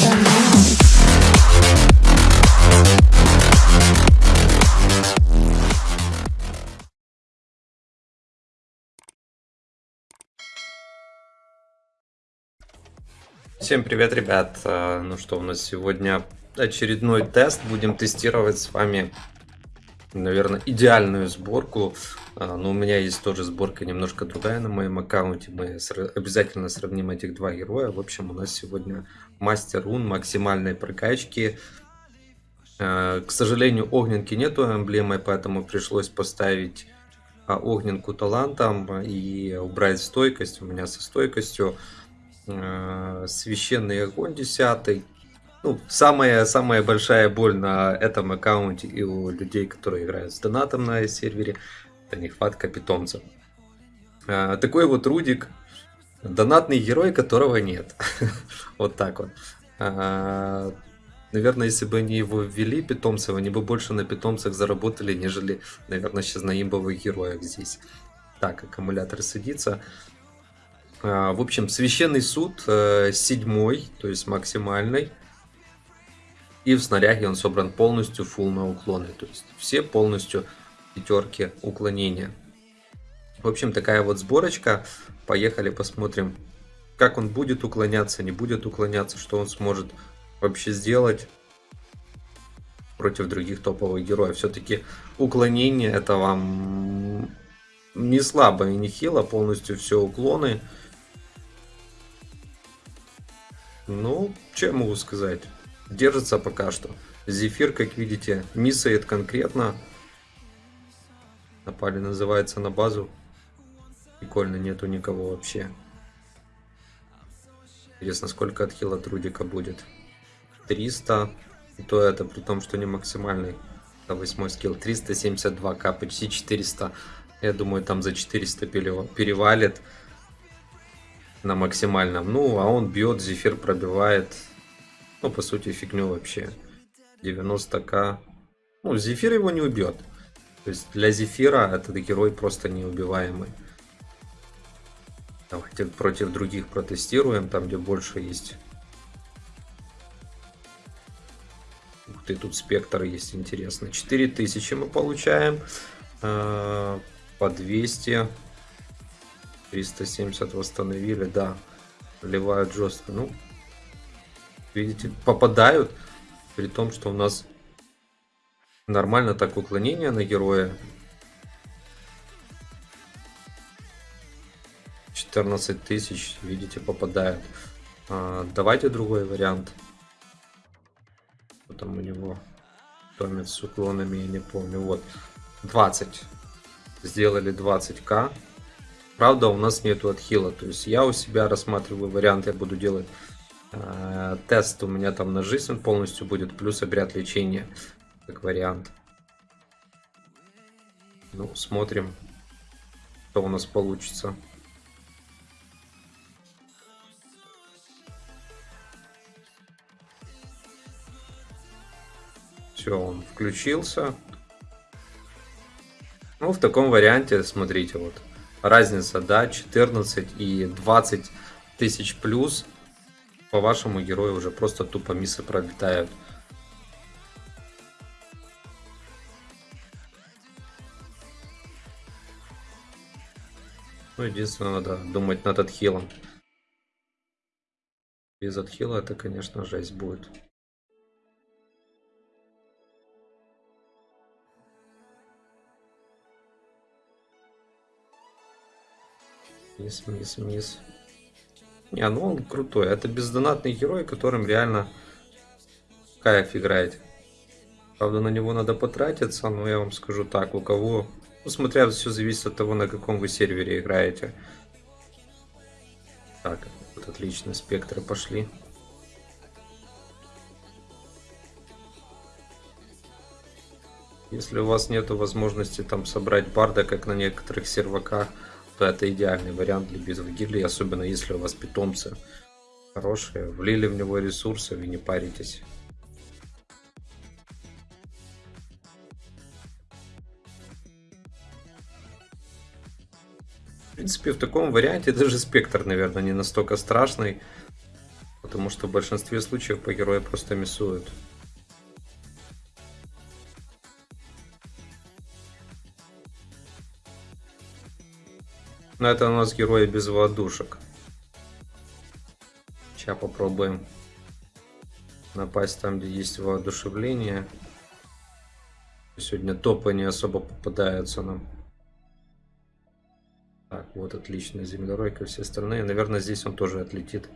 Now. Всем привет, ребят! А, Ну что, у нас сегодня очередной тест. Будем тестировать с вами, наверное, идеальную сборку. А, Но у меня есть тоже сборка немножко другая на моем аккаунте. Мы обязательно сравним этих два героя. В общем, у нас сегодня мастер рун максимальной прокачки. А, К сожалению, огненки нету эмблемы, поэтому пришлось поставить а, огненку талантом и убрать стойкость. У меня со стойкостью священный огонь 10. Ну, самая, самая большая боль на этом аккаунте и у людей, которые играют с донатом на сервере, это нехватка питомцев. Э, Такой вот Рудик, донатный герой, которого нет. Вот так вот. Э, Наверное, если бы они его ввели, питомцев, они бы больше на питомцах заработали, нежели, наверное, сейчас на имбовых героях здесь. Так, аккумулятор садится. А, В общем, священный суд э, седьмой, то есть максимальный. И в снаряге он собран полностью full на уклоны. То есть все полностью пятерки уклонения. В общем, такая вот сборочка. Поехали посмотрим, как он будет уклоняться, не будет уклоняться, что он сможет вообще сделать против других топовых героев. Все-таки уклонение это вам не слабо и не хило, полностью все уклоны. Ну, я могу сказать? Держится пока что. Зефир, как видите, миссает конкретно. Напали, называется, на базу. Прикольно, нету никого вообще. Интересно, сколько отхила трудика будет. 300. И то это при том, что не максимальный. Это восьмой скилл. 372к, почти 400. Я думаю, там за 400 перева- перевалит на максимальном. Ну, а он бьет, зефир пробивает. Ну, по сути, фигню вообще. 90к. Ну, зефир его не убьет. То есть для зефира этот герой просто неубиваемый. Давайте против других протестируем, там где больше есть. Ух ты, тут спектр есть интересно. 4000 мы получаем. Э, По 200. 370 восстановили, да. Вливают жестко. Ну, видите, попадают. При том, что у нас нормально так уклонение на героя. 14 тысяч, видите, попадают. А, давайте другой вариант. Что там у него? Томит с уклонами, я не помню. Вот, 20. Сделали 20к. Правда, у нас нету отхила. То есть я у себя рассматриваю вариант, я буду делать тест. У меня там на жизнь полностью будет, плюс обряд лечения, как вариант. Ну, смотрим, что у нас получится. Все, он включился. Ну, в таком варианте, смотрите, вот разница, да, 14 и 20 тысяч плюс. По вашему герою уже просто тупо миссы пролетают. Ну, единственное, надо думать над отхилом. Без отхила это, конечно, жесть будет. Мисс, мисс, мисс. Не, ну он крутой. Это бездонатный герой, которым реально кайф играет. Правда, на него надо потратиться, но я вам скажу так, у кого... Ну, смотря, все зависит от того, на каком вы сервере играете. Так, вот отлично, спектры пошли. Если у вас нет возможности там собрать барда, как на некоторых серваках, то это идеальный вариант для битвы гильдии, особенно если у вас питомцы хорошие, влили в него ресурсы, вы не паритесь. В принципе, в таком варианте даже спектр, наверное, не настолько страшный. Потому что в большинстве случаев по герою просто миссуют. Но это у нас герои без воздушек. Сейчас попробуем напасть там, где есть воодушевление. Сегодня топы не особо попадаются нам. Так, вот отлично, землеройка все остальные. Наверное, здесь он тоже отлетит.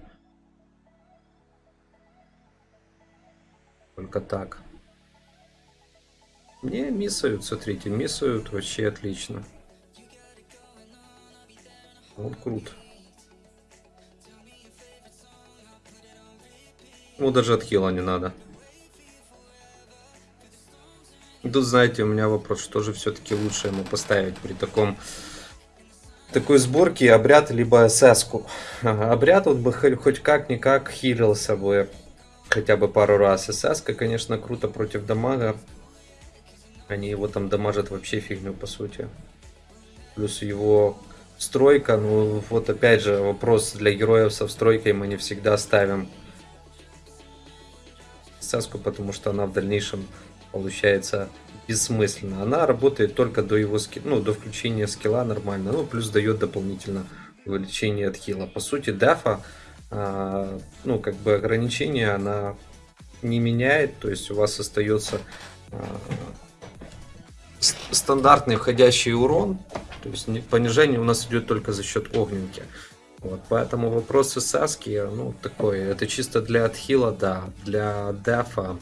Только так. Не, миссают, смотрите, миссают вообще отлично. Вот крут. Ну, даже отхила не надо. Тут, знаете, у меня вопрос, что же все-таки лучше ему поставить при таком такой сборке обряд либо СС. -ку. Обряд вот бы хоть как-никак хилился бы хотя бы пару раз. СС, конечно, круто против дамага. Они его там дамажат вообще фигню, по сути. Плюс его стройка, ну вот опять же вопрос для героев со стройкой мы не всегда ставим СС, потому что она в дальнейшем получается бессмысленно. Она работает только до его ски... ну, до включения скилла нормально, ну, плюс дает дополнительно увеличение от хила. По сути, дефа, а, ну, как бы ограничение она не меняет, то есть у вас остается а, стандартный входящий урон, то есть понижение у нас идет только за счет огненки. Вот, поэтому вопрос Саски, ну, такой, это чисто для отхила, да, для дефа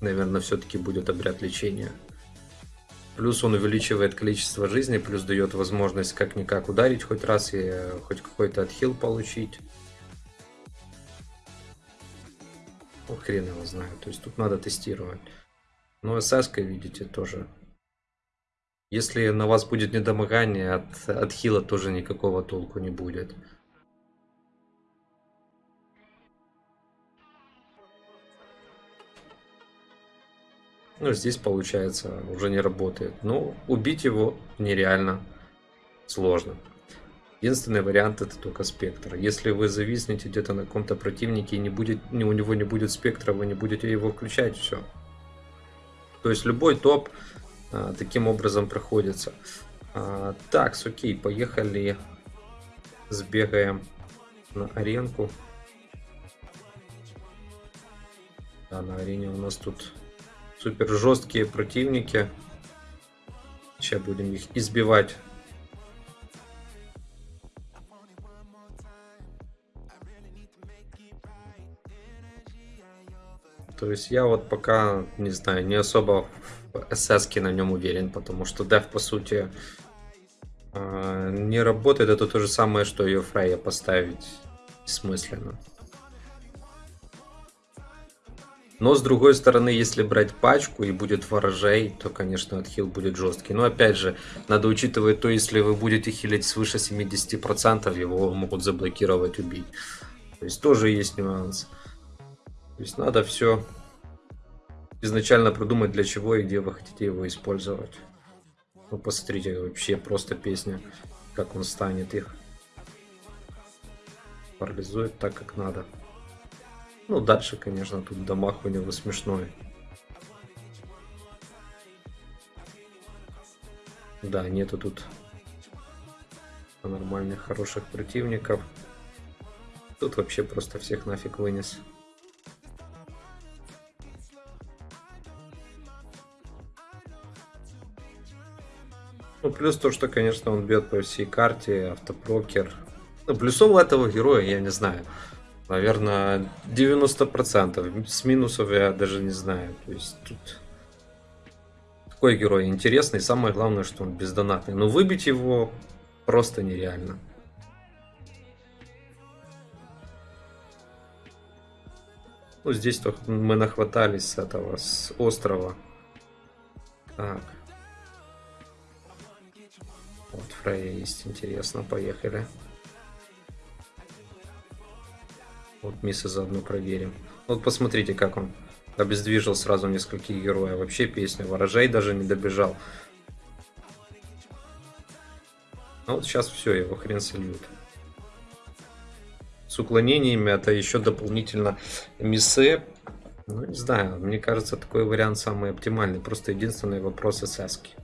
наверное, все-таки будет обряд лечения. Плюс он увеличивает количество жизни, плюс дает возможность как-никак ударить хоть раз и э, хоть какой-то отхил получить. Ну, хрен его знаю. То есть тут надо тестировать. Но СС, видите, тоже. Если на вас будет недомогание, от, от хила тоже никакого толку не будет. Ну, здесь, получается, уже не работает. Ну, убить его нереально сложно. Единственный вариант это только спектр. Если вы зависнете где-то на каком-то противнике и не будет, у него не будет спектра, вы не будете его включать, все. То есть любой топ таким образом проходится. А, так, окей, поехали. Сбегаем на аренку. Да, на арене у нас тут супер жесткие противники. Сейчас будем их избивать. То есть я вот пока, не знаю, не особо СС на нем уверен, потому что деф по сути а, не работает. Это то же самое, что ее Фрейя поставить бессмысленно. Но с другой стороны, если брать пачку и будет ворожей, то, конечно, отхил будет жесткий. Но опять же, надо учитывать то, если вы будете хилить свыше 70%, его могут заблокировать, убить. То есть тоже есть нюанс. То есть надо все изначально продумать, для чего и где вы хотите его использовать. Ну, посмотрите, вообще просто песня, как он станет их. Парализует так, как надо. Ну, дальше, конечно, тут дамаг у него смешной. Да, нету тут нормальных, хороших противников. Тут вообще просто всех нафиг вынес. Ну, плюс то, что, конечно, он бьет по всей карте, автопрокер. Ну, плюсов этого героя я не знаю. Наверное, 90%. С минусов я даже не знаю. То есть тут такой герой интересный. Самое главное, что он бездонатный. Но выбить его просто нереально. Ну, здесь только мы нахватались с этого, с острова. Так. Вот Фрейя есть, интересно, поехали. Вот Миса заодно проверим. Вот посмотрите, как он обездвижил сразу нескольких героев. Вообще песня. Ворожей даже не добежал. Ну вот сейчас все, его хрен сольют. с уклонениями, это еще дополнительно миссы. Ну, не знаю, мне кажется, такой вариант самый оптимальный. Просто единственный вопрос ССки.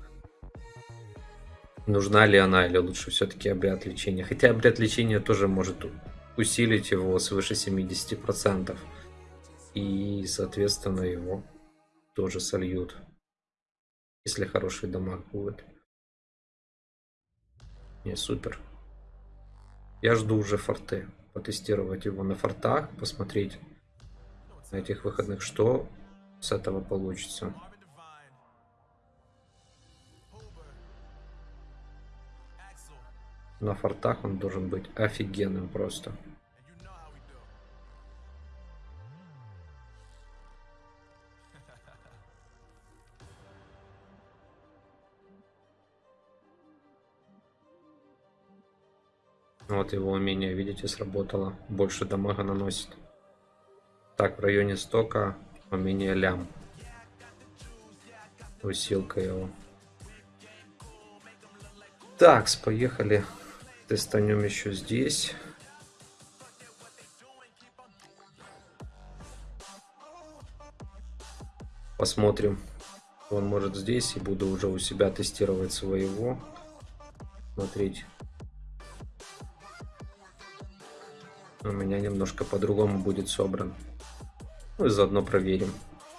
Нужна ли она или лучше все-таки обряд лечения? Хотя обряд лечения тоже может усилить его свыше 70%. И, соответственно, его тоже сольют. Если хороший дамаг будет. Не, супер. Я жду уже форты. Потестировать его на фортах, посмотреть на этих выходных, что с этого получится. На фортах он должен быть офигенным просто. Вот его умение, видите, сработало. Больше дамага наносит. Так, в районе стока умение лям. Усилка его. Так, поехали. Тестанем еще здесь. Посмотрим. Он может здесь. И буду уже у себя тестировать своего. Смотреть. У меня немножко по-другому будет собран. Ну и заодно проверим.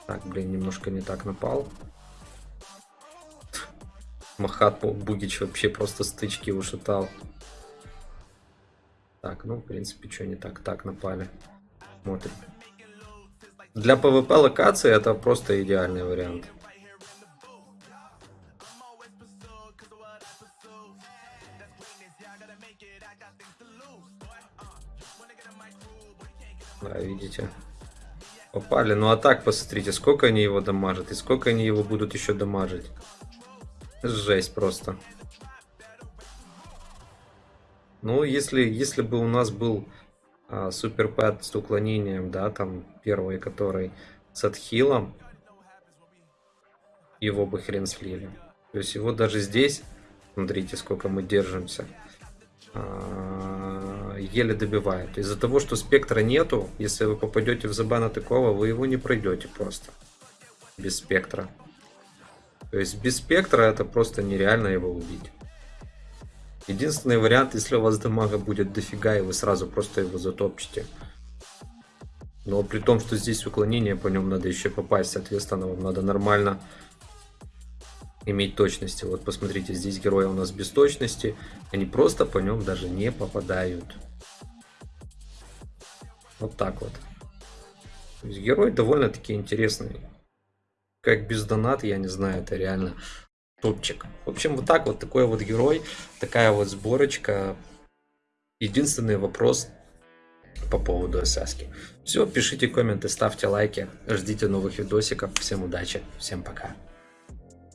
Так, блин, немножко не так напал. Махат Бугич вообще просто стычки ушатал. Так, ну, в принципе, что не так. Так, напали. Смотрим. Для PvP локации это просто идеальный вариант. Да, видите. Попали. Ну а так, посмотрите, сколько они его дамажат. И сколько они его будут еще дамажить. Жесть просто. Ну, если, если бы у нас был а, суперпэт с уклонением, да, там первый, который с отхилом, его бы хрен слили. То есть его даже здесь, смотрите, сколько мы держимся. А, еле добивает. Из-за того, что спектра нету, если вы попадете в забана такого, вы его не пройдете просто. Без спектра. То есть без спектра это просто нереально его убить. Единственный вариант, если у вас дамага будет дофига, и вы сразу просто его затопчете. Но при том, что здесь уклонение, по нему надо еще попасть, соответственно, вам надо нормально иметь точности. Вот посмотрите, здесь герои у нас без точности, они просто по нем даже не попадают. Вот так вот. То есть герой довольно-таки интересный. Как без донат, я не знаю, это реально топчик. В общем, вот так вот, такой вот герой, такая вот сборочка. Единственный вопрос по поводу ССки. Все, пишите комменты, ставьте лайки, ждите новых видосиков. Всем удачи, всем пока.